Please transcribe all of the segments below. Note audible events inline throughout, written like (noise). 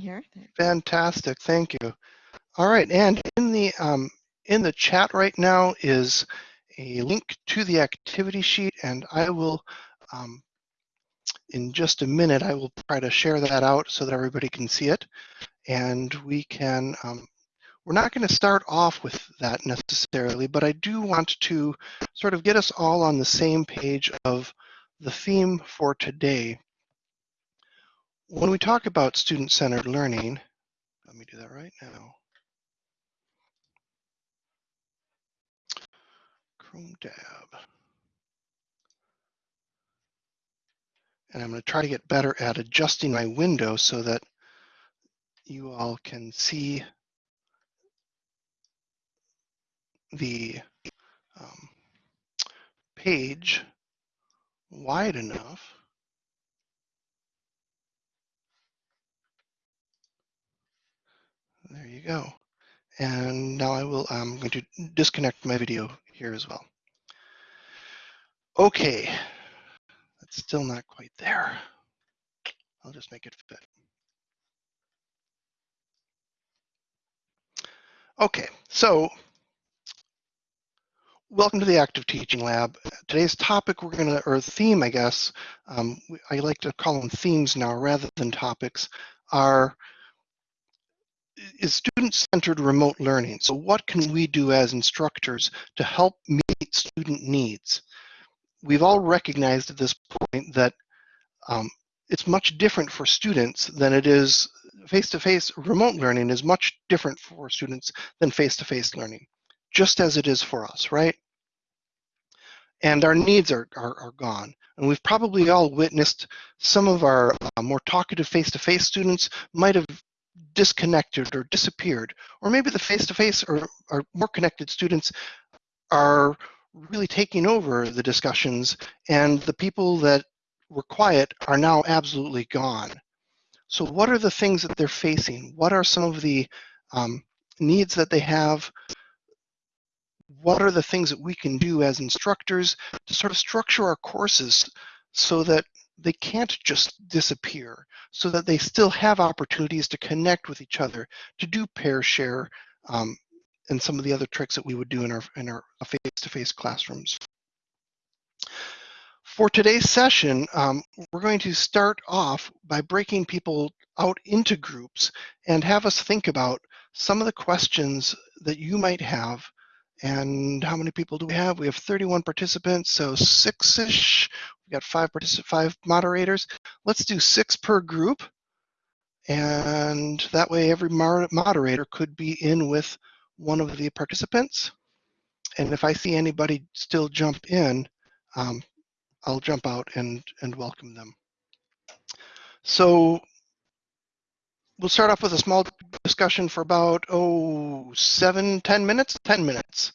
here. Fantastic, thank you. All right, and in the um, in the chat right now is a link to the activity sheet, and I will, um, in just a minute, I will try to share that out so that everybody can see it, and we can. Um, we're not going to start off with that necessarily, but I do want to sort of get us all on the same page of the theme for today. When we talk about student-centered learning, let me do that right now. Chrome tab. And I'm going to try to get better at adjusting my window so that you all can see the um, page wide enough. There you go. And now I will, I'm going to disconnect my video here as well. Okay, that's still not quite there. I'll just make it fit. Okay, so welcome to the Active Teaching Lab. Today's topic we're to, or theme, I guess, um, I like to call them themes now rather than topics, are is student-centered remote learning. So what can we do as instructors to help meet student needs? We've all recognized at this point that um, it's much different for students than it is face-to-face -face remote learning is much different for students than face-to-face -face learning, just as it is for us, right? And our needs are, are, are gone. And we've probably all witnessed some of our uh, more talkative face-to-face -face students might have disconnected or disappeared. Or maybe the face-to-face or, or more connected students are really taking over the discussions and the people that were quiet are now absolutely gone. So what are the things that they're facing? What are some of the um, needs that they have? What are the things that we can do as instructors to sort of structure our courses so that they can't just disappear so that they still have opportunities to connect with each other, to do pair share, um, and some of the other tricks that we would do in our in our face-to-face -face classrooms. For today's session, um, we're going to start off by breaking people out into groups and have us think about some of the questions that you might have and how many people do we have? We have 31 participants, so six-ish. We've got five particip five moderators. Let's do six per group. And that way every moderator could be in with one of the participants. And if I see anybody still jump in, um, I'll jump out and, and welcome them. So we'll start off with a small discussion for about, oh, seven, ten minutes? 10 minutes.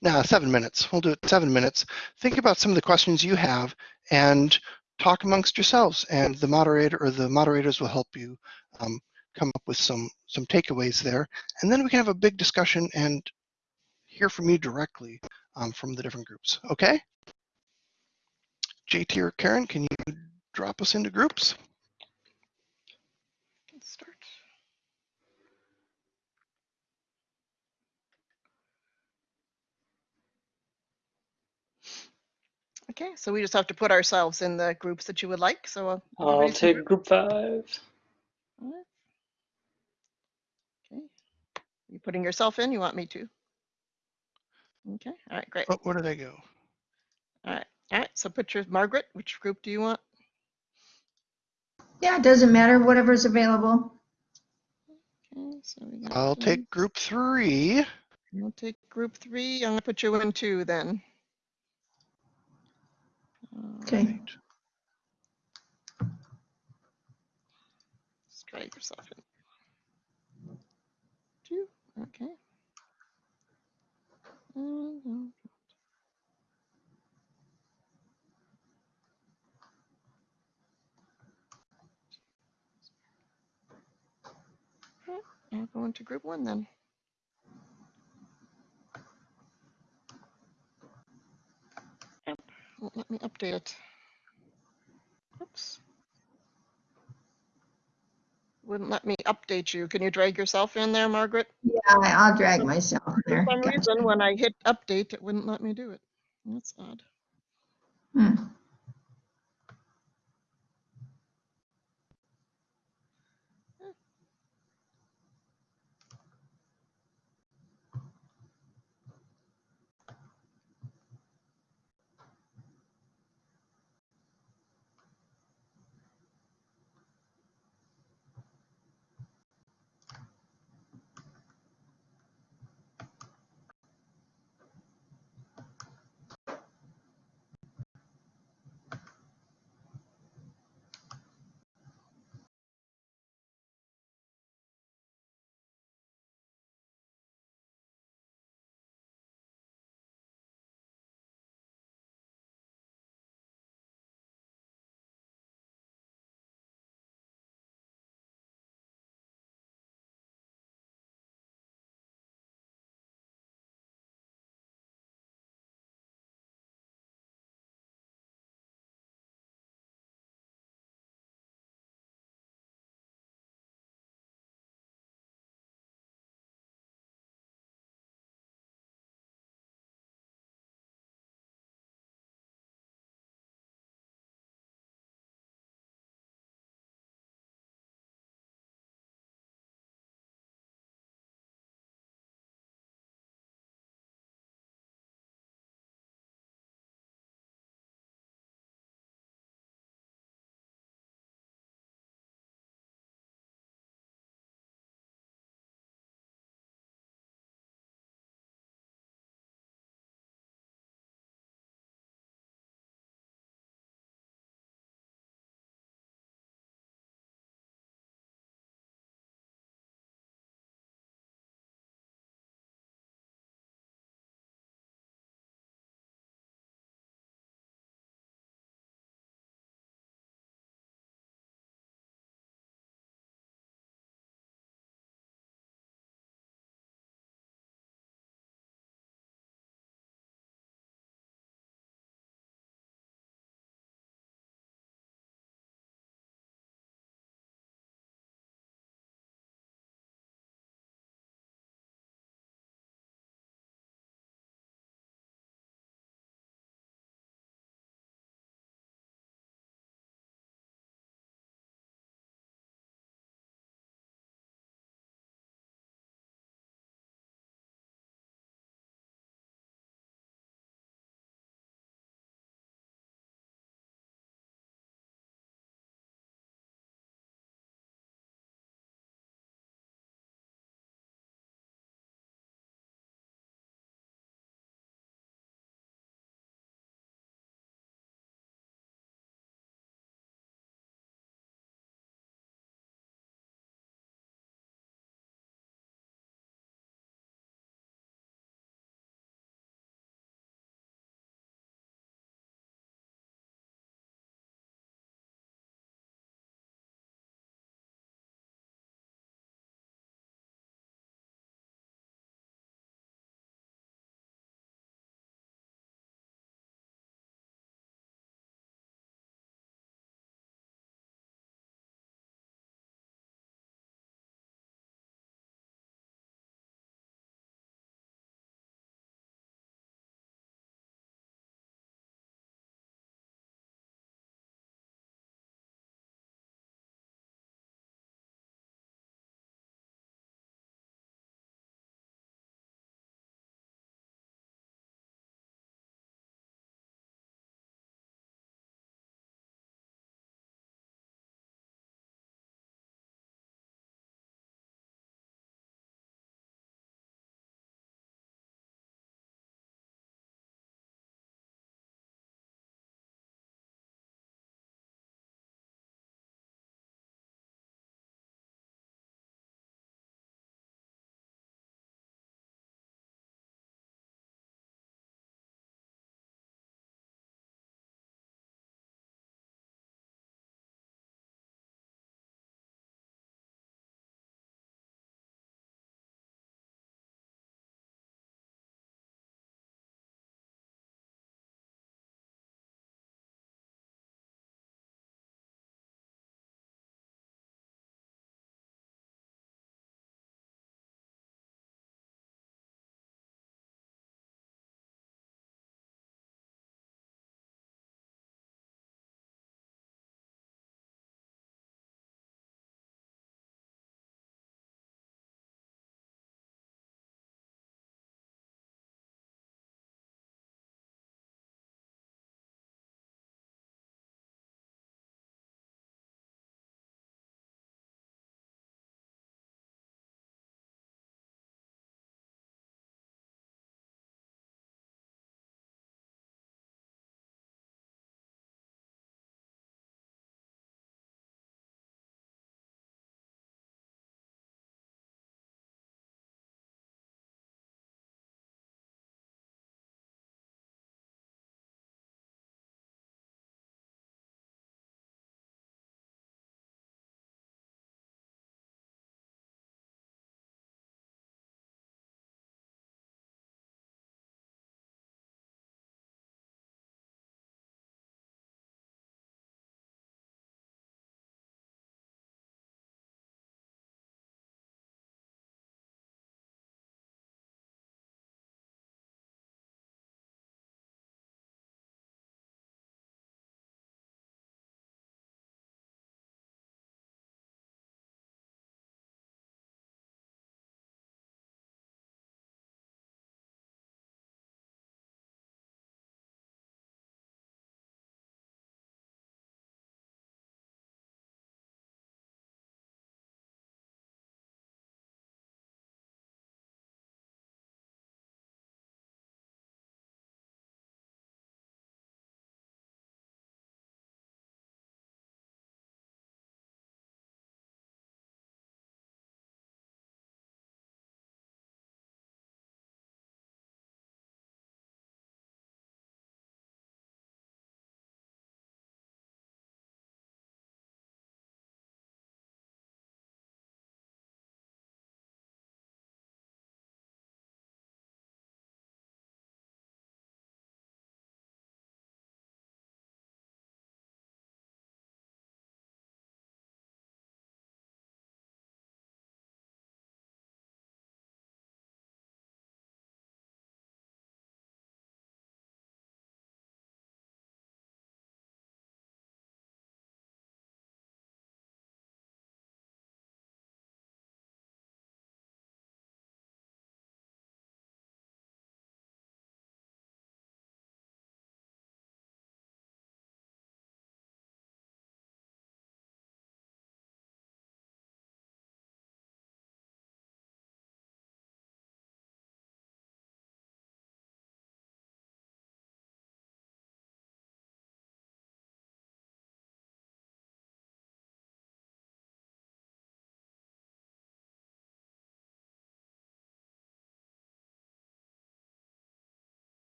Nah, seven minutes. We'll do it seven minutes. Think about some of the questions you have and talk amongst yourselves and the moderator or the moderators will help you um, come up with some, some takeaways there. And then we can have a big discussion and hear from you directly um, from the different groups, okay? JT or Karen, can you drop us into groups? Okay, so we just have to put ourselves in the groups that you would like. So uh, I'll take group five. Okay. You putting yourself in? You want me to? Okay. All right. Great. Oh, where do they go? All right. All right. So put your Margaret. Which group do you want? Yeah, it doesn't matter. Whatever's available. Okay. So I'll take group three. I'll take group three. I'm gonna put you in two then. Okay. Right. Try yourself in. Two. Okay. Mm-hmm. I'll go into group one then. Won't let me update it. Oops. wouldn't let me update you. Can you drag yourself in there, Margaret? Yeah, I'll drag myself in For some reason, when I hit update, it wouldn't let me do it. That's odd. Hmm.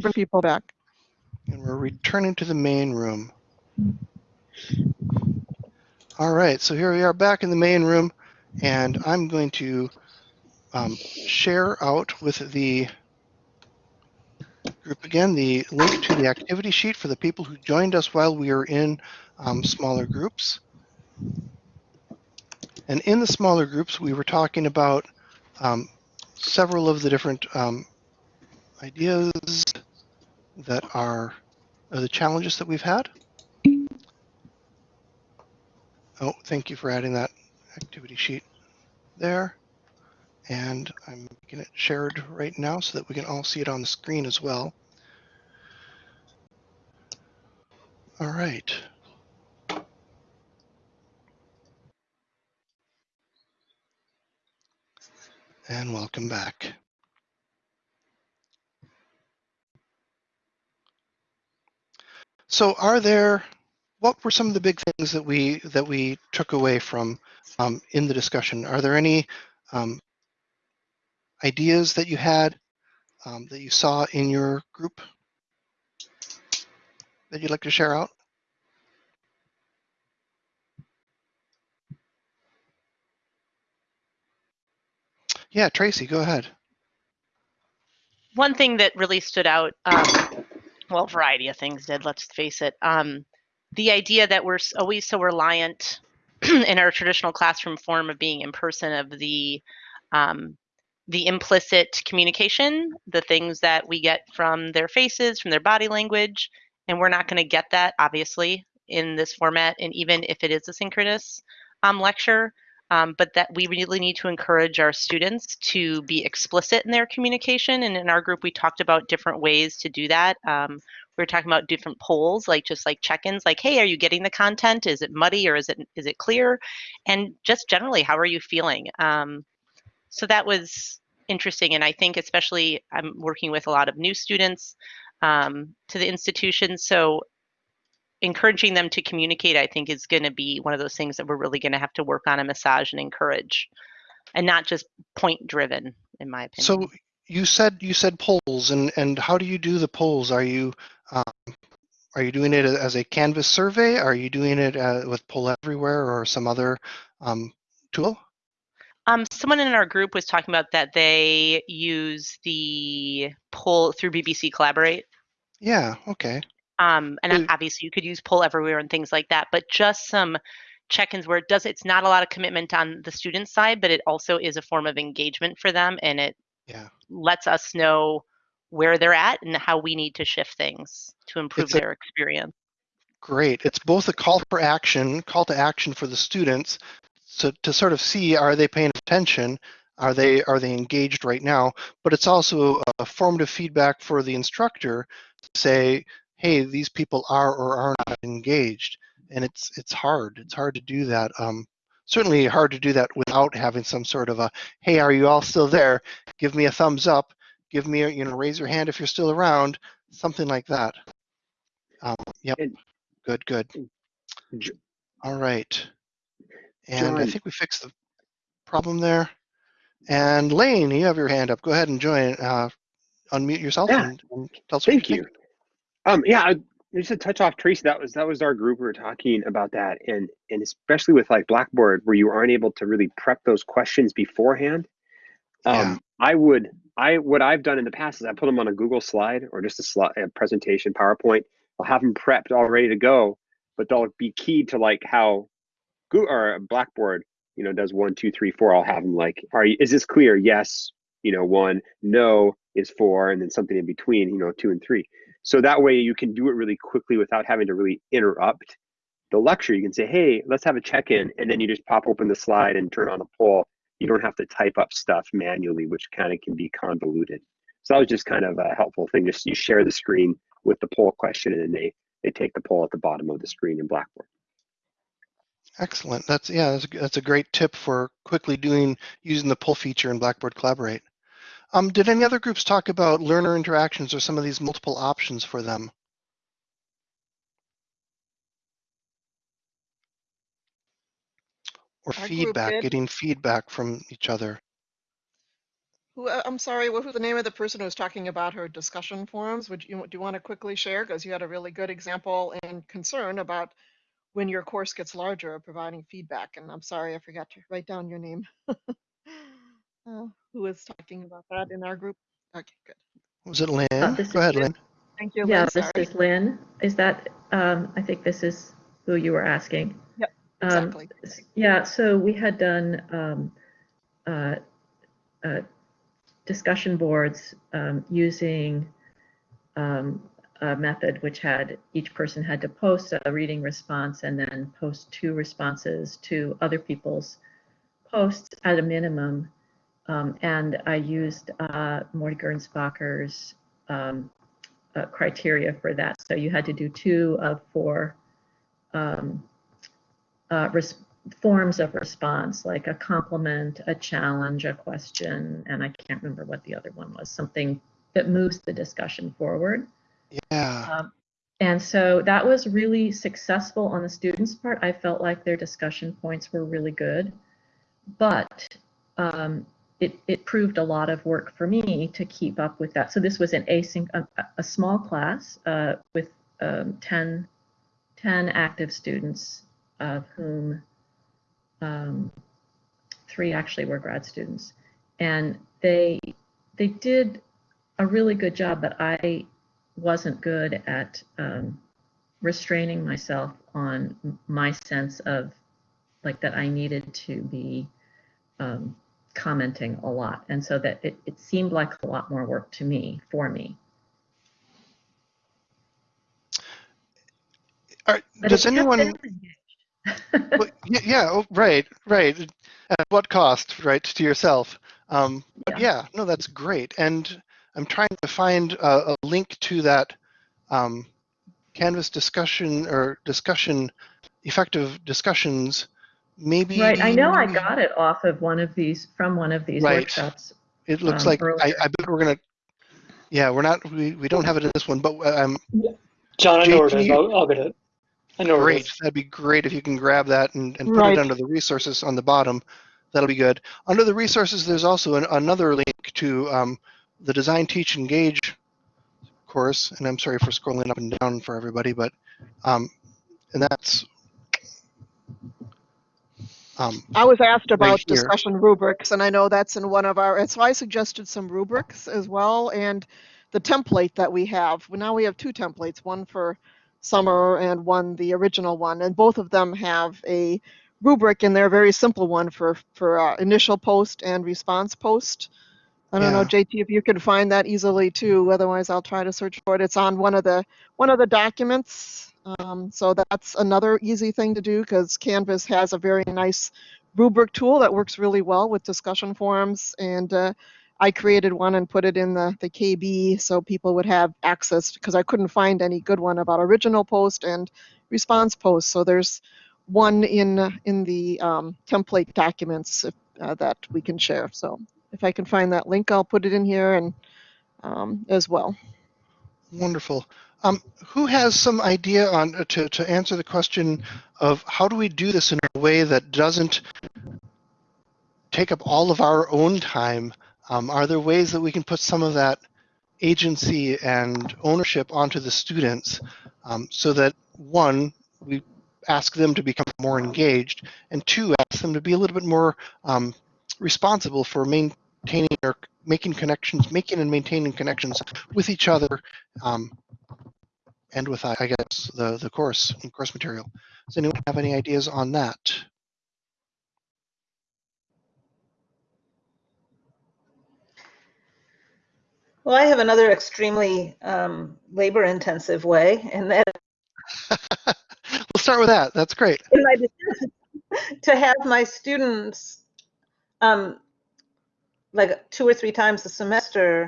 Bring people back. And we're returning to the main room. All right, so here we are back in the main room, and I'm going to um, share out with the group again the link to the activity sheet for the people who joined us while we were in um, smaller groups. And in the smaller groups, we were talking about um, several of the different um, ideas that are, are the challenges that we've had. Oh, thank you for adding that activity sheet there. And I'm making it shared right now so that we can all see it on the screen as well. All right. And welcome back. So are there, what were some of the big things that we that we took away from um, in the discussion? Are there any um, ideas that you had um, that you saw in your group that you'd like to share out? Yeah, Tracy, go ahead. one thing that really stood out, um, well, a variety of things did, let's face it. Um, the idea that we're always so reliant (clears throat) in our traditional classroom form of being in person of the um, the implicit communication, the things that we get from their faces, from their body language, and we're not going to get that obviously in this format, and even if it is a synchronous um, lecture, um, but that we really need to encourage our students to be explicit in their communication. And in our group, we talked about different ways to do that. Um, we were talking about different polls, like just like check-ins, like, "Hey, are you getting the content? Is it muddy or is it is it clear?" And just generally, how are you feeling? Um, so that was interesting, and I think especially I'm working with a lot of new students um, to the institution, so encouraging them to communicate, I think, is going to be one of those things that we're really going to have to work on and massage and encourage, and not just point driven, in my opinion. So you said you said polls, and and how do you do the polls? Are you um, are you doing it as a Canvas survey? Are you doing it uh, with Poll Everywhere or some other um, tool? Um, someone in our group was talking about that they use the poll through BBC Collaborate. Yeah. Okay. Um, and Mm. obviously you could use poll everywhere and things like that, but just some check-ins where it does, it's not a lot of commitment on the student side, but it also is a form of engagement for them and it Yeah. lets us know where they're at and how we need to shift things to improve It's a- their experience. Great. It's both a call for action, call to action for the students so to sort of see are they paying attention? Are they are they engaged right now? But it's also a formative feedback for the instructor to say, hey, these people are or are not engaged. And it's it's hard. It's hard to do that. Um, certainly hard to do that without having some sort of a, hey, are you all still there? Give me a thumbs up. Give me a, you know, raise your hand if you're still around. Something like that. Um, yep. Good, good. All right. And I think we fixed the problem there. And Lane, you have your hand up. Go ahead and join. Uh, unmute yourself Yeah. and, and tell us what Thank you you. Um, yeah, I, just to touch off Tracy, that was that was our group. We were talking about that, and and especially with like Blackboard, where you aren't able to really prep those questions beforehand. Um, Yeah. I would, I what I've done in the past is I put them on a Google slide or just a, slide, a presentation PowerPoint. I'll have them prepped, all ready to go, but they'll be keyed to like how Google or Blackboard, you know, does one, two, three, four. I'll have them like, are you, is this clear? Yes, you know, one, no is four, and then something in between, you know, two and three. So that way you can do it really quickly without having to really interrupt the lecture. You can say, hey, let's have a check-in, and then you just pop open the slide and turn on the poll. You don't have to type up stuff manually, which kind of can be convoluted. So that was just kind of a helpful thing. Just you share the screen with the poll question, and then they they take the poll at the bottom of the screen in Blackboard. Excellent. That's yeah. That's a, that's a great tip for quickly doing using the poll feature in Blackboard Collaborate. Um, did any other groups talk about learner interactions or some of these multiple options for them? Or Our feedback, getting feedback from each other. Who, uh, I'm sorry, what was the name of the person who was talking about her discussion forums? Would you, do you want to quickly share? Because you had a really good example and concern about when your course gets larger, providing feedback. And I'm sorry, I forgot to write down your name. (laughs) Uh, Who was talking about that in our group? Okay, good. Was it Lynn? Uh, Go ahead, Lynn. Lynn. Thank you, Yeah, Lynn, this sorry. is Lynn. Is that, um, I think this is who you were asking. Yep, Um, Exactly. s- Yeah, so we had done um, uh, uh, discussion boards um, using um, a method which had, each person had to post a reading response and then post two responses to other people's posts at a minimum. Um, And I used uh, Morty Gernsbacher's um, uh, criteria for that. So you had to do two of four um, uh, res- forms of response, like a compliment, a challenge, a question, and I can't remember what the other one was, something that moves the discussion forward. Yeah. Um, and so that was really successful on the students' part. I felt like their discussion points were really good, but um, it, it proved a lot of work for me to keep up with that. So this was an async, a, a small class uh, with um, 10, 10 active students, of whom um, three actually were grad students, and they they did a really good job, but I wasn't good at um, restraining myself on my sense of like that I needed to be um, commenting a lot. And so that it, it seemed like a lot more work to me, for me. Right, does anyone? Well, yeah, oh, right, right. At what cost, right, to yourself? Um, but yeah, no, that's great. And I'm trying to find a, a link to that um, Canvas discussion or discussion, effective discussions. Maybe. Right, I know I got it off of one of these, from one of these Right. workshops. It looks um, like I. I bet we're gonna. Yeah, we're not. We, we don't have it in this one, but um, John, I know where it is. JT I'll, I'll get it. I know where it Great. That'd be great if you can grab that and, and put Right. it under the resources on the bottom. That'll be good. Under the resources, there's also an, another link to um, the Design, Teach, Engage course. And I'm sorry for scrolling up and down for everybody, but um, and that's um, I was asked about here. discussion rubrics, and I know that's in one of our, and so I suggested some rubrics as well, and the template that we have. Well, Now we have two templates, one for summer and one, the original one, and both of them have a rubric, and they're a very simple one for, for uh, initial post and response post. I don't know, JT, if you can find that easily too, otherwise I'll try to search for it. It's on one of the, one of the documents. Um, so that's another easy thing to do because Canvas has a very nice rubric tool that works really well with discussion forums. And uh, I created one and put it in the, the KB so people would have access because I couldn't find any good one about original post and response post. So there's one in in the um, template documents if, uh, that we can share. So if I can find that link, I'll put it in here and um, as well. wonderful. Um, who has some idea on uh, to to answer the question of how do we do this in a way that doesn't take up all of our own time? Um, are there ways that we can put some of that agency and ownership onto the students um, so that one, we ask them to become more engaged, and two, ask them to be a little bit more um, responsible for maintaining or making connections, making and maintaining connections with each other um, and with, I I guess, the, the course and course material. Does anyone have any ideas on that? Well, I have another extremely um, labor-intensive way, and that (laughs) we'll start with that. That's great. in my to have my students, um, like two or three times a semester,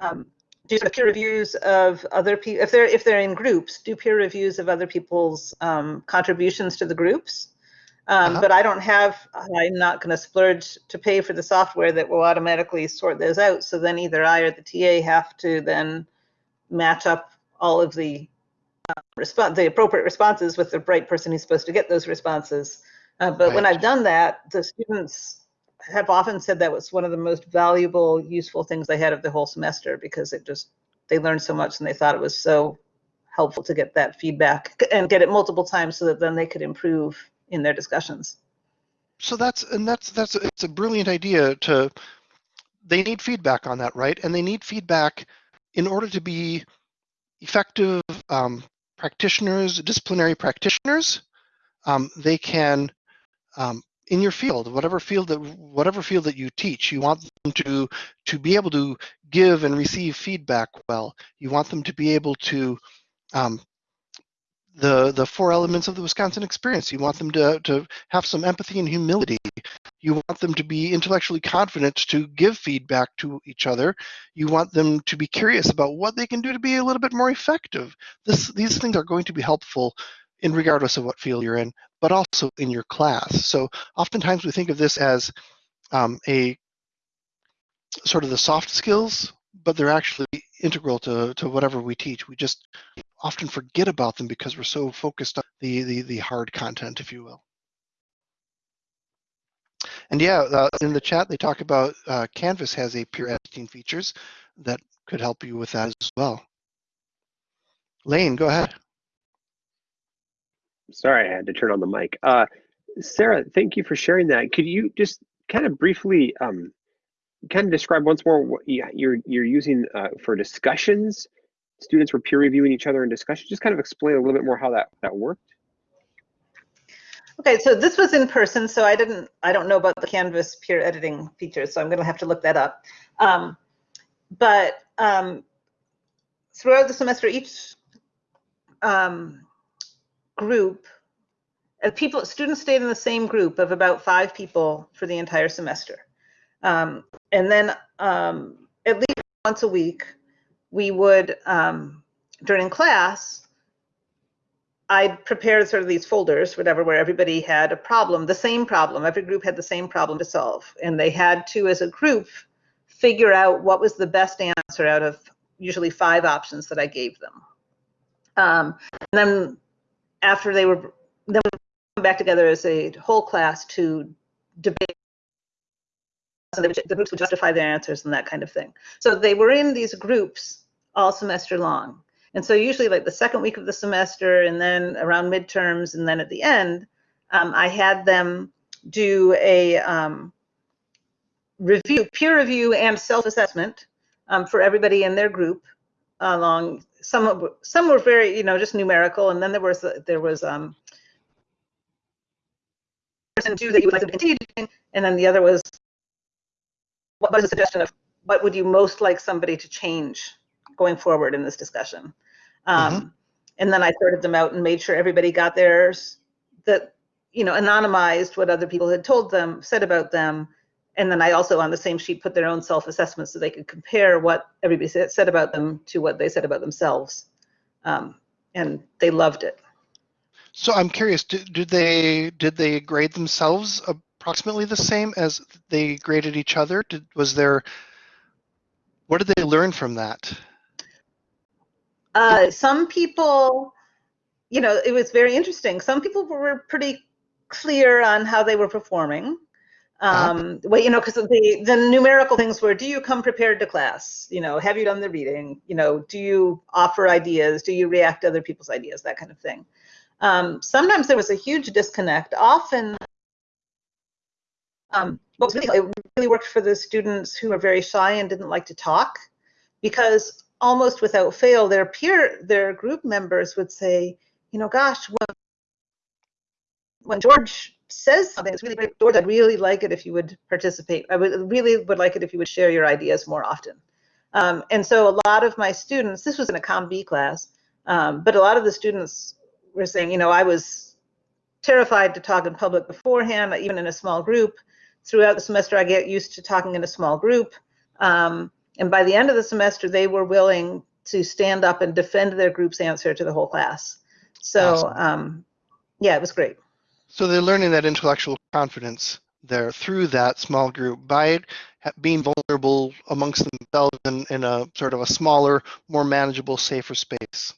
um, do sort of peer reviews of other people. If they're if they're in groups, do peer reviews of other people's um, contributions to the groups. Um, Uh-huh. But I don't have. I'm not going to splurge to pay for the software that will automatically sort those out. So then either I or the TA have to then match up all of the respond the appropriate responses with the right person who's supposed to get those responses. Uh, but when I've done that, the students have often said that was one of the most valuable, useful things they had of the whole semester because it just, they learned so much and they thought it was so helpful to get that feedback and get it multiple times so that then they could improve in their discussions. So that's and that's that's it's a brilliant idea to they need feedback on that, right? And they need feedback in order to be effective um, practitioners, disciplinary practitioners. Um, they can um, in your field, whatever field that whatever field that you teach, you want them to to be able to give and receive feedback well. You want them to be able to um, the the four elements of the Wisconsin experience. You want them to to have some empathy and humility. You want them to be intellectually confident to give feedback to each other. You want them to be curious about what they can do to be a little bit more effective. This these things are going to be helpful in regardless of what field you're in, but also in your class. So oftentimes we think of this as um, a sort of the soft skills, but they're actually integral to, to whatever we teach. We just often forget about them because we're so focused on the, the, the hard content, if you will. And yeah, uh, in the chat, they talk about uh, Canvas has a peer editing features that could help you with that as well. Lane, go ahead. Sorry, I had to turn on the mic. Uh, Sarah, thank you for sharing that. Could you just kind of briefly um, kind of describe once more what you- you're you're using uh, for discussions? Students were peer reviewing each other in discussion. Just kind of explain a little bit more how that that worked. Okay, so this was in person, so I didn't, I don't know about the Canvas peer editing features, so I'm going to have to look that up. Um, but um, throughout the semester, each um, group, uh, people, students stayed in the same group of about five people for the entire semester. Um, and then um, at least once a week, we would, um, during class, I prepared sort of these folders, whatever, where everybody had a problem, the same problem. Every group had the same problem to solve. And they had to, as a group, figure out what was the best answer out of usually five options that I gave them. Um, and then after they were, then back together as a whole class to debate. So the groups would justify their answers and that kind of thing. So they were in these groups all semester long. And so usually like the second week of the semester and then around midterms and then at the end, um, I had them do a um, review, peer review and self-assessment um, for everybody in their group along some of, some were very, you know, just numerical. And then there was, there was um, person two that you would like to continue doing. And then the other was, what was a suggestion of what would you most like somebody to change going forward in this discussion? Um, And then I sorted them out and made sure everybody got theirs that, you know, anonymized what other people had told them, said about them. And then I also on the same sheet put their own self-assessment so they could compare what everybody said, said about them to what they said about themselves. Um, and they loved it. So I'm curious, did, did they did they grade themselves approximately the same as they graded each other? Did was there what did they learn from that? Uh, some people, you know, it was very interesting. Some people were pretty clear on how they were performing. Um, well, you know, because the the numerical things were: Do you come prepared to class? You know, have you done the reading? You know, do you offer ideas? Do you react to other people's ideas? That kind of thing. Um, sometimes there was a huge disconnect. Often, um, was really, it really worked for the students who are very shy and didn't like to talk, because almost without fail, their peer, their group members would say, you know, gosh, when, when George says something, it's really great. George, I'd really like it if you would participate. I would really would like it if you would share your ideas more often. Um, and so a lot of my students, this was in a Comm B class, um, but a lot of the students were saying, you know, I was terrified to talk in public beforehand, even in a small group. Throughout the semester, I get used to talking in a small group. Um, and by the end of the semester, they were willing to stand up and defend their group's answer to the whole class. So, Awesome. um, yeah, it was great. So they're learning that intellectual confidence there through that small group by being vulnerable amongst themselves in, in a sort of a smaller, more manageable, safer space.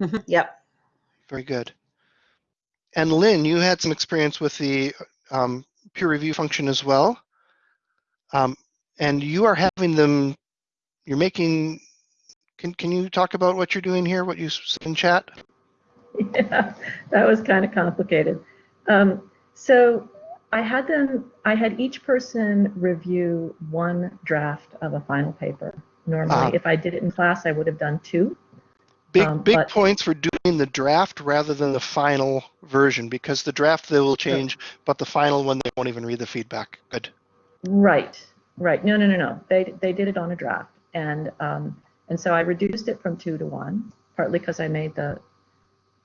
Mhm, Yep. Very good. And Lynn, you had some experience with the um, peer review function as well. Um, and you are having them, you're making, can, can you talk about what you're doing here, what you said in chat? (laughs) Yeah, that was kind of complicated. Um, so I had them, I had each person review one draft of a final paper. Normally, Ah. if I did it in class, I would have done two. Big, Um, big points for doing the draft rather than the final version because the draft they will change, but the final one they won't even read the feedback. Good. Right, right. No, no, no, no. They they did it on a draft, and um, and so I reduced it from two to one, partly because I made the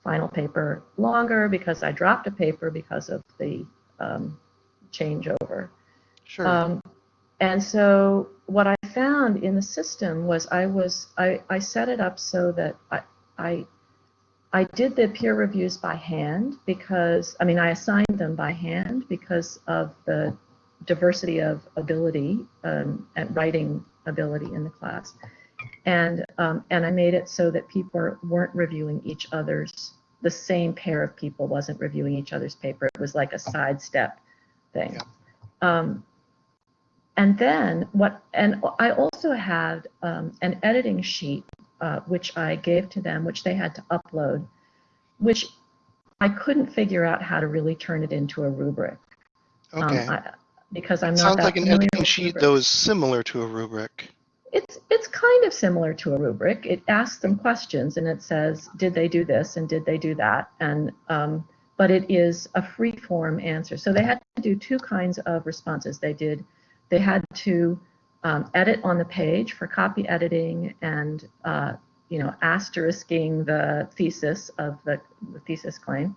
final paper longer, because I dropped a paper because of the um, changeover. Sure. Um, and so what I found in the system was I was I, I set it up so that I, I I did the peer reviews by hand because I mean I assigned them by hand because of the diversity of ability um, and writing ability in the class, and um, and I made it so that people weren't reviewing each other's the same pair of people wasn't reviewing each other's paper. It was like a sidestep thing. Yeah. Um, and then what, and I also had um, an editing sheet, uh, which I gave to them, which they had to upload, which I couldn't figure out how to really turn it into a rubric. um, okay. I, because I'm It not sounds like an editing sheet though is similar to a rubric. It's it's kind of similar to a rubric. It asks them questions and it says, did they do this and did they do that? And um, but it is a free form answer. So they had to do two kinds of responses. They did they had to um, edit on the page for copy editing and uh, you know asterisking the thesis of the, the thesis claim,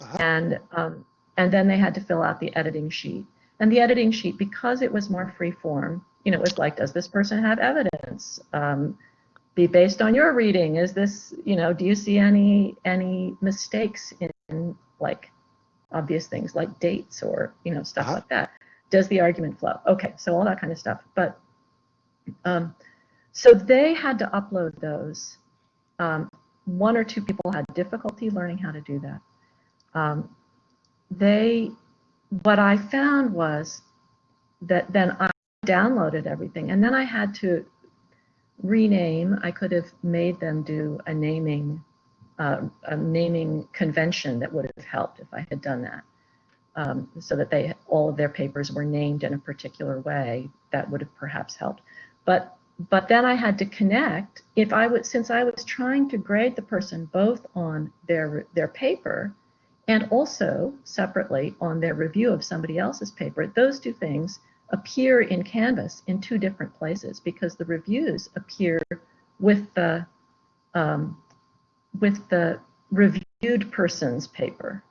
Uh-huh. and um, and then they had to fill out the editing sheet. And the editing sheet, because it was more free form, you know, it was like, does this person have evidence? Um, be based on your reading. Is this, you know, do you see any any mistakes in like obvious things like dates or you know stuff Uh-huh. like that? Does the argument flow? Okay, so all that kind of stuff. But um, so they had to upload those. Um, one or two people had difficulty learning how to do that. Um, they, what I found was that then I downloaded everything, and then I had to rename. I could have made them do a naming, uh, a naming convention that would have helped if I had done that, um, so that they all of their papers were named in a particular way. That would have perhaps helped, but but then I had to connect. If I would, since I was trying to grade the person both on their their paper and also separately on their review of somebody else's paper, those two things appear in Canvas in two different places because the reviews appear with the um, with the reviewed person's paper,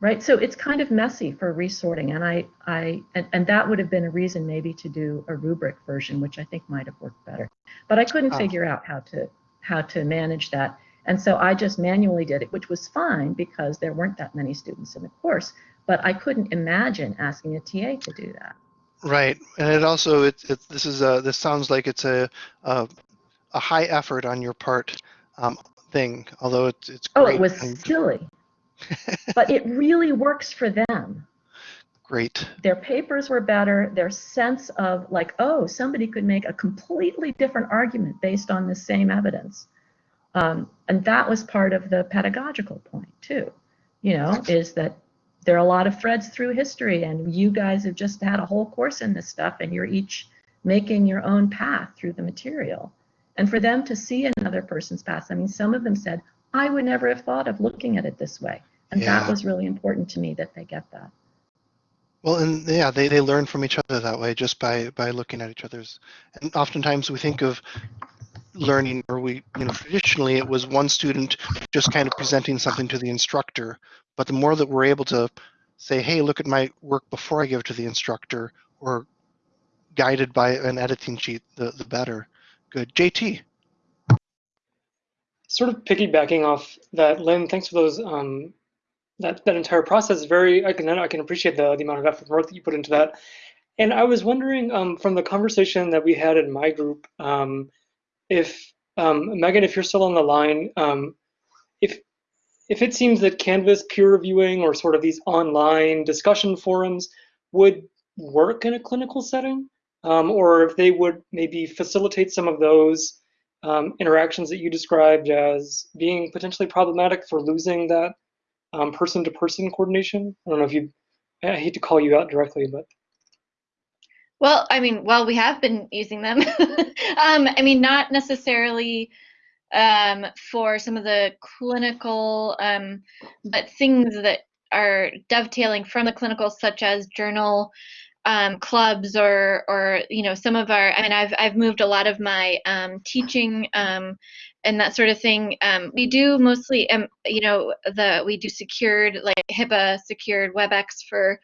right? So it's kind of messy for resorting, and I I and, and that would have been a reason maybe to do a rubric version, which I think might have worked better, but I couldn't Ah. figure out how to how to manage that. And so I just manually did it, which was fine because there weren't that many students in the course. But I couldn't imagine asking a TA to do that. Right, and it also it, it this is a this sounds like it's a a, a high effort on your part um, thing. Although it's it's Oh, it was and silly. (laughs) but it really works for them. great. Their papers were better. Their sense of like, oh, somebody could make a completely different argument based on the same evidence. Um, and that was part of the pedagogical point too. You know, is that there are a lot of threads through history, and you guys have just had a whole course in this stuff, and you're each making your own path through the material. And for them to see another person's path, I mean, some of them said, I would never have thought of looking at it this way. And Yeah. that was really important to me that they get that. Well, and yeah, they, they learn from each other that way just by by looking at each other's. And oftentimes we think of learning, or we you know traditionally it was one student just kind of presenting something to the instructor. But the more that we're able to say, hey, look at my work before I give it to the instructor, or guided by an editing sheet, the the better. Good, JT. Sort of piggybacking off that, Lynn, thanks for those. Um, that that entire process. Very, I can I can appreciate the the amount of effort and work that you put into that. And I was wondering um, from the conversation that we had in my group, um, if um, Megan, if you're still on the line, um, if it seems that Canvas peer reviewing or sort of these online discussion forums would work in a clinical setting, um, or if they would maybe facilitate some of those um, interactions that you described as being potentially problematic for losing that um, person-to-person coordination. I don't know if you, I hate to call you out directly, but Well, I mean, well, we have been using them. (laughs) um, I mean, not necessarily um, for some of the clinical, um, but things that are dovetailing from the clinical, such as journal um, clubs or, or you know, some of our. I mean, I've I've moved a lot of my um, teaching um, and that sort of thing. Um, we do mostly, um, you know, the we do secured like HIPAA secured WebEx for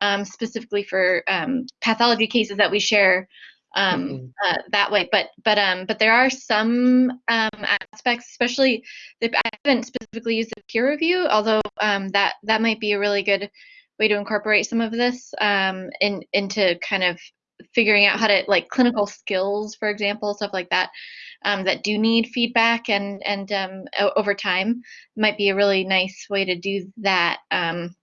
um, specifically for um, pathology cases that we share um, Mhm. uh, that way. But but um, but there are some um, aspects, especially the, I haven't specifically used the peer review, although um, that that might be a really good way to incorporate some of this um, in into kind of figuring out how to like clinical skills, for example, stuff like that. Um, that do need feedback and and um, over time might be a really nice way to do that. Um,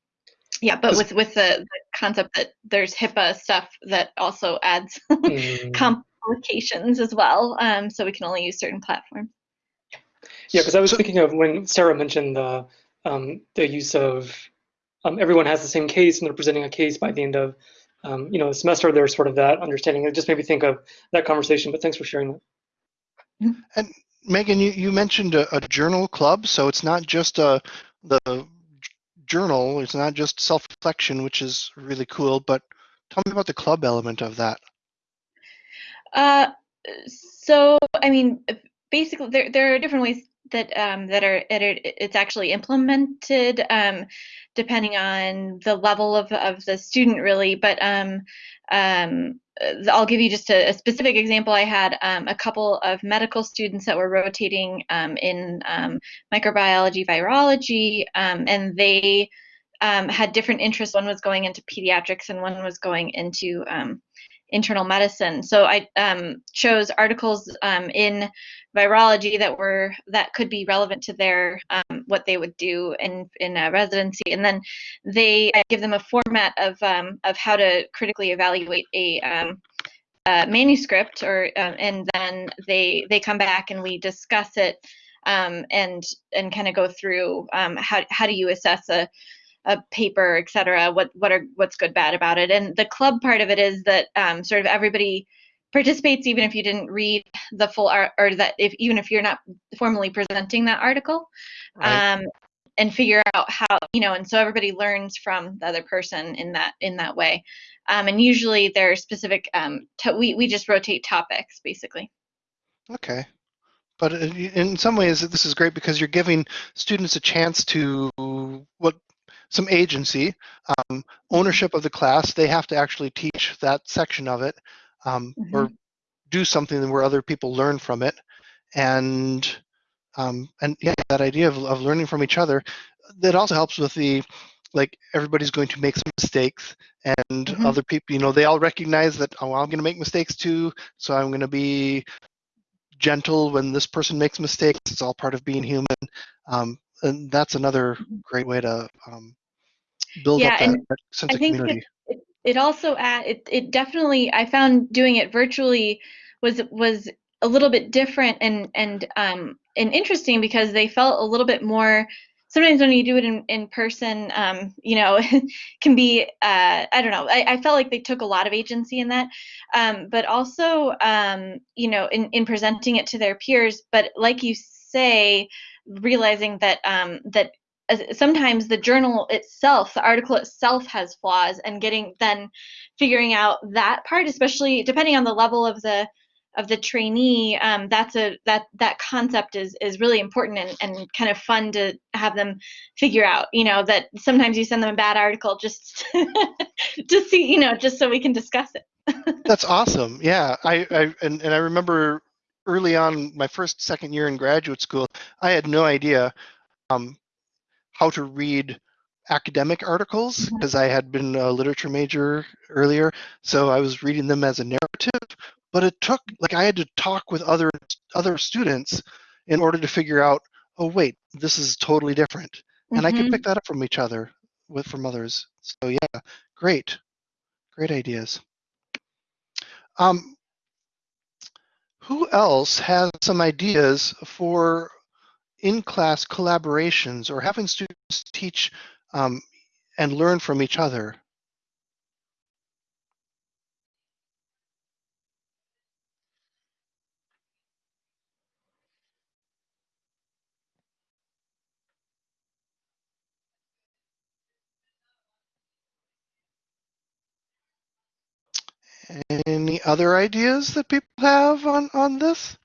yeah, but with with the, the concept that there's HIPAA stuff that also adds (laughs) Mm. complications as well. Um, so we can only use certain platforms. Yeah, because I was thinking of when Sarah mentioned the um, the use of um, everyone has the same case and they're presenting a case by the end of um, you know the semester. There's sort of that understanding. It just made me think of that conversation. But thanks for sharing that. And Megan, you, you mentioned a, a journal club, so it's not just a the j- journal. It's not just self-reflection, which is really cool. But tell me about the club element of that. Uh, so I mean, basically, there there are different ways that um, that are it's actually implemented um, depending on the level of of the student, really. But um, um, I'll give you just a, a specific example. I had um, a couple of medical students that were rotating um, in um, microbiology, virology, um, and they um, had different interests. One was going into pediatrics, and one was going into um, internal medicine. So I um, chose articles um, in virology that were that could be relevant to their um, what they would do in in a residency, and then they I give them a format of um, of how to critically evaluate a um, uh, manuscript, or um, and then they they come back and we discuss it and and kind of go through how how do you assess a a paper, et cetera, what what are what's good, bad about it. And the club part of it is that um, sort of everybody participates, even if you didn't read the full art, or that if even if you're not formally presenting that article, Right. um, and figure out how you know. And so everybody learns from the other person in that in that way. Um, and usually there are specific. Um, to, we we just rotate topics basically. Okay. But uh, in some ways, this is great because you're giving students a chance to what some agency, um, ownership of the class. They have to actually teach that section of it, um, or do something where other people learn from it, and um, and yeah, that idea of, of learning from each other. That also helps with the like everybody's going to make some mistakes and Mhm. other people you know they all recognize that oh i'm going to make mistakes too so i'm going to be gentle when this person makes mistakes. It's all part of being human. Um, and that's another great way to um, build Yeah, up that, that sense I of think community. it, it also add it, it definitely I found doing it virtually was was a little bit different and and um and interesting because they felt a little bit more sometimes when you do it in, in person um you know (laughs) can be uh i don't know I, I felt like they took a lot of agency in that um but also um you know in in presenting it to their peers but like you say realizing that um that sometimes the journal itself the article itself has flaws and getting then figuring out that part especially depending on the level of the of the trainee um, that's a that that concept is is really important and, and kind of fun to have them figure out you know that sometimes you send them a bad article just (laughs) to see you know just so we can discuss it (laughs) That's awesome. Yeah, I, I and, and I remember early on my first second year in graduate school, I had no idea um, how to read academic articles because I had been a literature major earlier, so I was reading them as a narrative. But it took like I had to talk with other other students in order to figure out oh wait, this is totally different. And I could Mhm. pick that up from each other with from others. So yeah, great. Great ideas. Um, who else has some ideas for in-class collaborations or having students teach um, and learn from each other? Any other ideas that people have on, on this?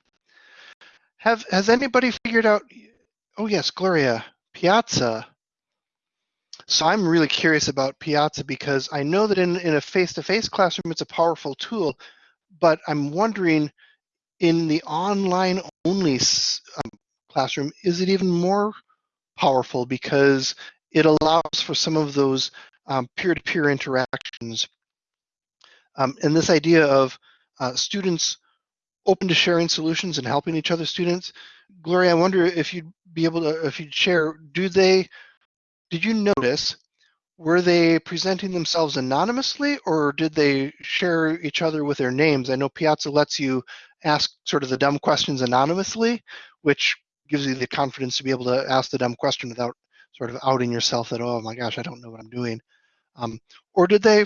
Have has anybody figured out oh yes, Gloria, Piazza. So I'm really curious about Piazza because I know that in, in a face-to-face classroom it's a powerful tool, but I'm wondering in the online only um, classroom, is it even more powerful because it allows for some of those um, peer-to-peer interactions. Um, and this idea of uh, students open to sharing solutions and helping each other students. Gloria, I wonder if you'd be able to, if you'd share, do they, did you notice, were they presenting themselves anonymously or did they share each other with their names? I know Piazza lets you ask sort of the dumb questions anonymously, which gives you the confidence to be able to ask the dumb question without sort of outing yourself that, oh my gosh, I don't know what I'm doing. Um, or did they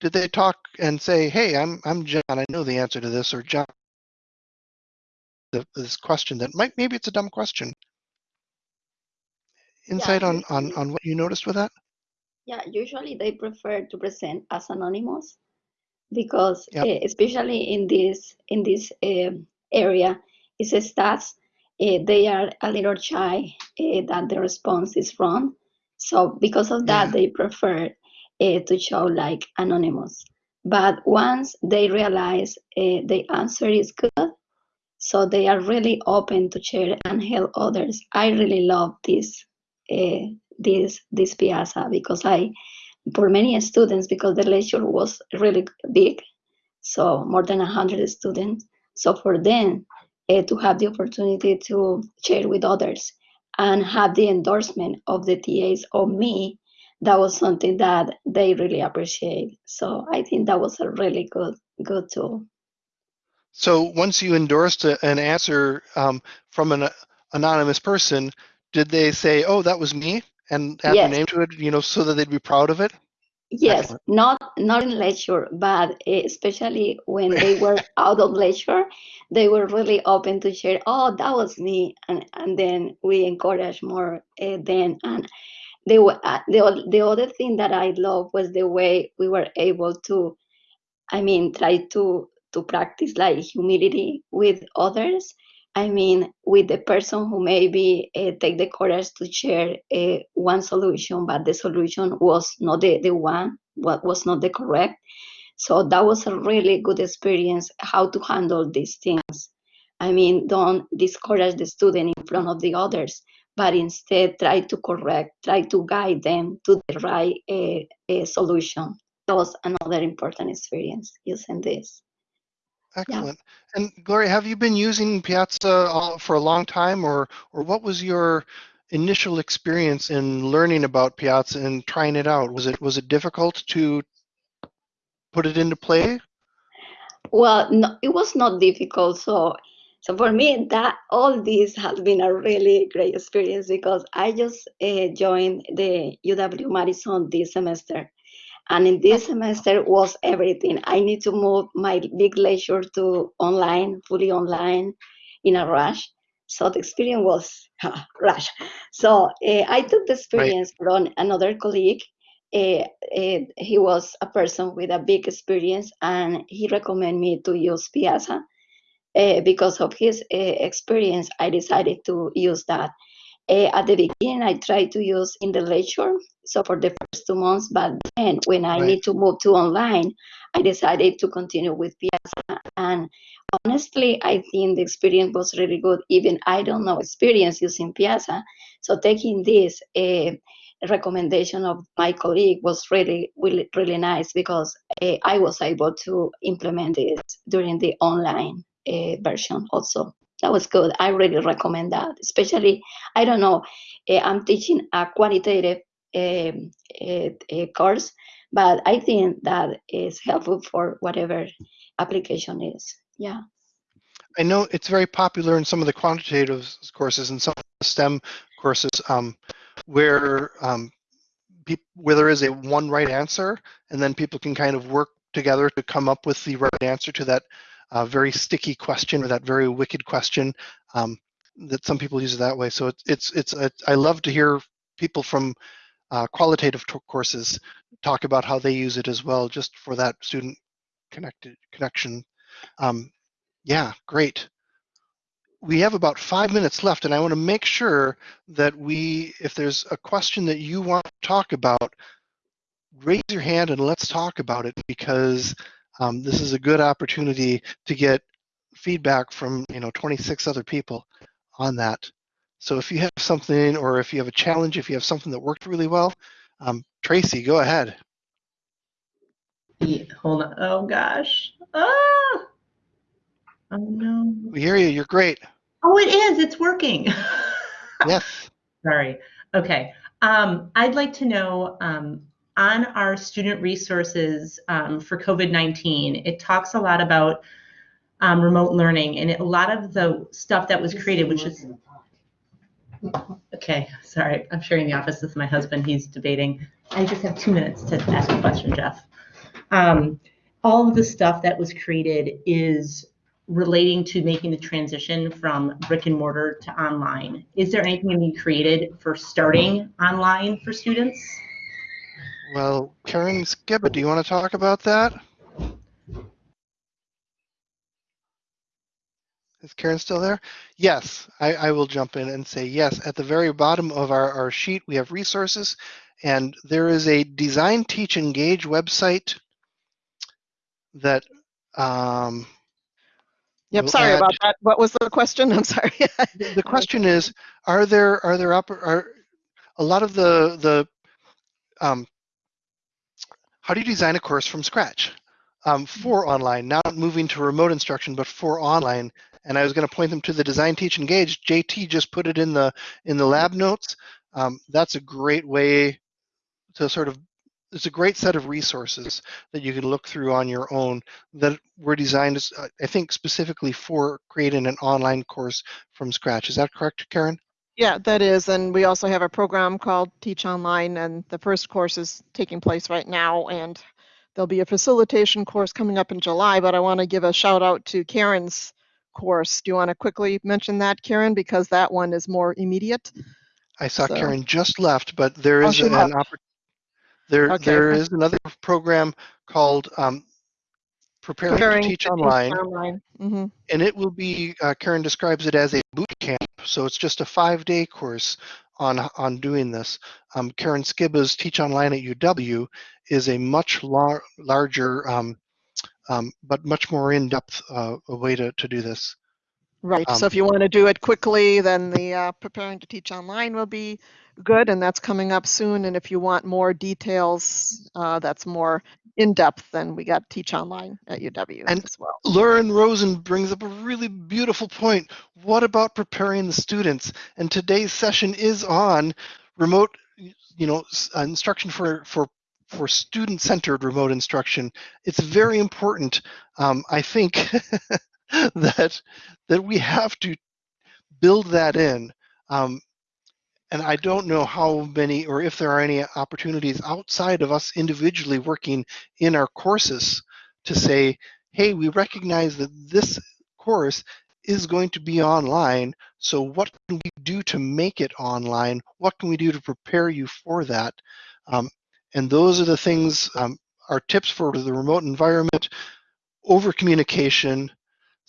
did they talk and say, hey, I'm I'm John, I know the answer to this, or John, the, this question that might maybe it's a dumb question. Insight on, on on what you noticed with that? Yeah, usually they prefer to present as anonymous because Yep. eh, especially in this in this um, area, it's a stats. eh, they are a little shy that the response is wrong. So because of that, Yeah. they prefer eh, to show like anonymous. But once they realize eh, the answer is good, so they are really open to share and help others. I really love this uh, this this piazza because I for many students because the lecture was really big, so more than hundred students. So for them uh, to have the opportunity to share with others and have the endorsement of the TAs of me, that was something that they really appreciate. So I think that was a really good good tool. So once you endorsed a, an answer um, from an uh, anonymous person, did they say, "Oh, that was me," and add their name to it? You know, so that they'd be proud of it. Yes, Excellent. not not in lecture, but eh, especially when they were (laughs) out of lecture, they were really open to share. Oh, that was me, and and then we encourage more. Uh, then and were uh, the the other thing that I love was the way we were able to, I mean, try to to practice like humility with others. I mean, with the person who maybe uh, take the courage to share uh, one solution, but the solution was not the, the one, what was not the correct. So that was a really good experience how to handle these things. I mean, don't discourage the student in front of the others, but instead try to correct, try to guide them to the right uh, uh, solution. That was another important experience using this. Excellent. And Gloria, have you been using Piazza for a long time, or or what was your initial experience in learning about Piazza and trying it out? Was it was it difficult to put it into play? Well, no, it was not difficult. So, so for me, that all this has been a really great experience because I just uh, joined the UW Madison this semester, and in this semester was everything. I need to move my big lecture to online, fully online, in a rush. So the experience was (laughs) uh, rush. So uh, I took the experience from another colleague uh, uh, he was a person with a big experience and he recommended me to use Piazza. Uh, because of his uh, experience, I decided to use that. Uh, at the beginning, I tried to use in the lecture, so for the first two months, but then when I Right. need to move to online, I decided to continue with Piazza. And honestly, I think the experience was really good. Even I don't know experience using Piazza, so taking this uh, recommendation of my colleague was really, really, really nice because uh, I was able to implement it during the online uh, version also. that was good. I really recommend that, especially, I don't know, eh, I'm teaching a quantitative um, eh, eh, course, but I think that is helpful for whatever application is. Yeah. I know it's very popular in some of the quantitative courses and some STEM courses um, where um, where there is a one right answer, and then people can kind of work together to come up with the right answer to that uh, very sticky question or that very wicked question. Um, that some people use it that way. So it's it's it's a, I love to hear people from uh, qualitative courses talk about how they use it as well, just for that student connected connection. Um, yeah, great. We have about five minutes left, and I want to make sure that we, if there's a question that you want to talk about, raise your hand and let's talk about it because um, this is a good opportunity to get feedback from you know 26 other people on that. So if you have something, or if you have a challenge, if you have something that worked really well, um, Tracy, go ahead. Yeah, hold on. Oh gosh. Ah. Oh no. We hear you. You're great. Oh, it is. It's working. (laughs) Yes. Sorry. Okay. Um, I'd like to know um, on our student resources um, for COVID-19, it talks a lot about um, remote learning and it, a lot of the stuff that was created, which is okay. Sorry, I'm sharing the office with my husband. He's debating. I just have two minutes to ask a question, Jeff. Um, all of the stuff that was created is relating to making the transition from brick and mortar to online. Is there anything you created for starting online for students? Well, Karen Skibba, do you want to talk about that? Is Karen still there? Yes, I, I will jump in and say yes. At the very bottom of our, our sheet, we have resources, and there is a Design, Teach, Engage website that um, Yep, sorry add- about that. What was the question? I'm sorry. (laughs) the question is, are there are there are a lot of the the um, how do you design a course from scratch um, for online, not moving to remote instruction, but for online? And I was going to point them to the Design, Teach, Engage. JT just put it in the in the lab notes. Um, that's a great way to sort of it's a great set of resources that you can look through on your own that were designed, uh, I think, specifically for creating an online course from scratch. Is that correct, Karen? Yeah, that is. And we also have a program called Teach Online, and the first course is taking place right now. And there'll be a facilitation course coming up in July, but I want to give a shout out to Karen's course. Do you want to quickly mention that, Karen? Because that one is more immediate. I saw So- Karen just left, but there Oh, an left. oppor- there Okay. there is another program called um, Preparing, Preparing to Teach Online, Online. hmm and it will be. Uh, Karen describes it as a boot camp, so it's just a five-day course on on doing this. Um, Karen Skibba's Teach Online at UW is a much lar- larger, um, um, but much more in-depth uh, way to to do this. Right. Um, so if you want to do it quickly, then the uh, Preparing to Teach Online will be good, and that's coming up soon. And if you want more details, uh, that's more in depth, then we got Teach Online at UW And- as well. Lauren Rosen brings up a really beautiful point. What about preparing the students? And today's session is on remote, you know, uh, instruction for for for student-centered remote instruction. It's very important. Um, I think (laughs) that that we have to build that in. Um, and I don't know how many or if there are any opportunities outside of us individually working in our courses to say, hey, we recognize that this course is going to be online. So what can we do to make it online? What can we do to prepare you for that? Um, and those are the things, um, our tips for the remote environment, over communication,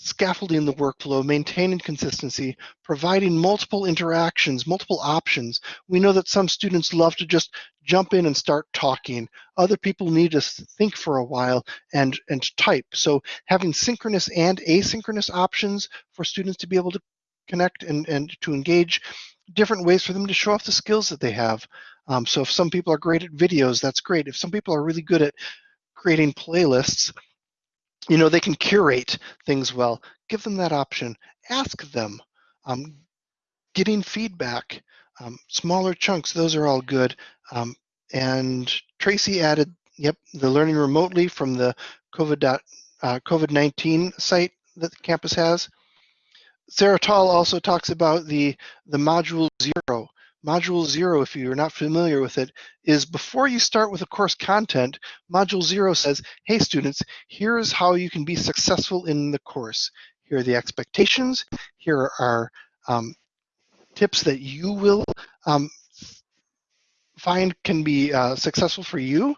scaffolding the workflow, maintaining consistency, providing multiple interactions, multiple options. We know that some students love to just jump in and start talking. Other people need to think for a while and, and type. So having synchronous and asynchronous options for students to be able to connect and, and to engage, different ways for them to show off the skills that they have. Um, so if some people are great at videos, that's great. If some people are really good at creating playlists, you know, they can curate things well. Give them that option. Ask them. Um, getting feedback, um, smaller chunks, those are all good. Um, and Tracy added, yep, the learning remotely from the COVID dot, uh, COVID-19 site that the campus has. Sarah Tall also talks about the, the module zero. Module zero, if you're not familiar with it, is before you start with the course content, module zero says, hey students, here's how you can be successful in the course. Here are the expectations. Here are um, tips that you will um, find can be uh, successful for you.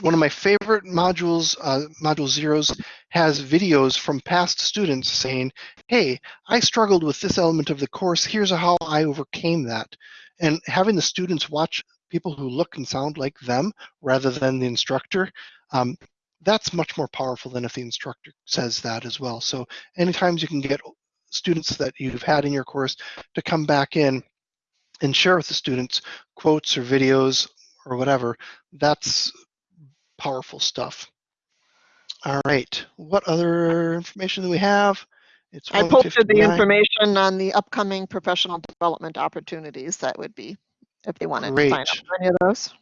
One of my favorite modules, uh, Module Zeros, has videos from past students saying, hey, I struggled with this element of the course, here's how I overcame that. And having the students watch people who look and sound like them rather than the instructor, um, that's much more powerful than if the instructor says that as well. So anytime you can get students that you've had in your course to come back in and share with the students quotes or videos or whatever, that's powerful stuff. All right, what other information do we have? It's I posted the information on the upcoming professional development opportunities. That would be if they wanted to sign up for any of those.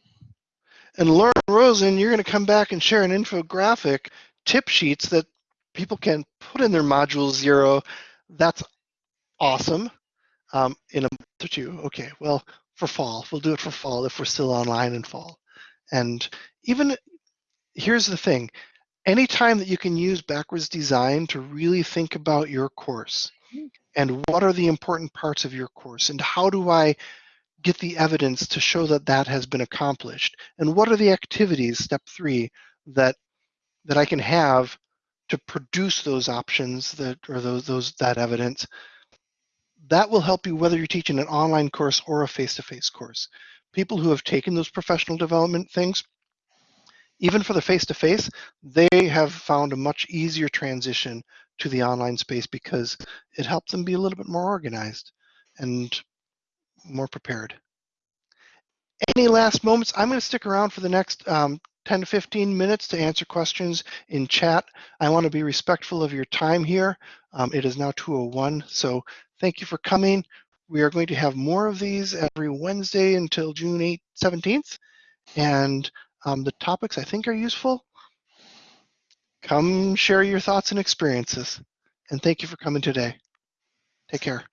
And Lauren Rosen, you're going to come back and share an infographic tip sheets that people can put in their module zero. That's awesome. Um, in a month or two. Okay, well, for fall, we'll do it for fall if we're still online in fall. And even here's the thing. Anytime that you can use backwards design to really think about your course and what are the important parts of your course and how do I get the evidence to show that that has been accomplished? And what are the activities step three that that i can have to produce those options that or those those that evidence that will help you whether you're teaching an online course or a face-to-face course? People who have taken those professional development things even for the face-to-face they have found a much easier transition to the online space because it helped them be a little bit more organized and more prepared. Any last moments? I'm going to stick around for the next um, 10 to 15 minutes to answer questions in chat. I want to be respectful of your time here. Um, it is now 2.01, so thank you for coming. We are going to have more of these every Wednesday until June 8, 17th. And um, the topics I think are useful. Come share your thoughts and experiences. And thank you for coming today. Take care.